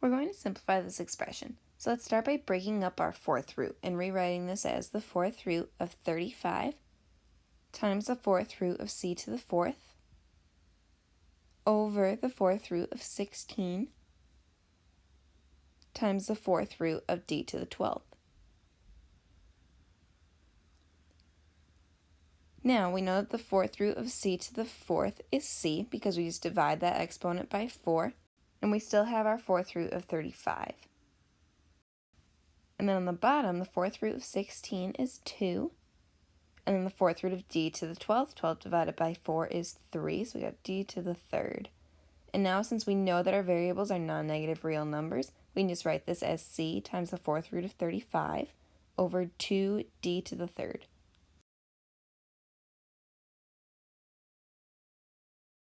We're going to simplify this expression. So let's start by breaking up our fourth root and rewriting this as the fourth root of 35 times the fourth root of c to the fourth over the fourth root of 16 times the fourth root of d to the 12th. Now we know that the fourth root of c to the fourth is c because we just divide that exponent by 4 and we still have our fourth root of 35. And then on the bottom, the fourth root of 16 is 2. And then the fourth root of d to the 12th, 12 divided by 4 is 3, so we got d to the third. And now since we know that our variables are non-negative real numbers, we can just write this as c times the fourth root of 35 over 2d to the third.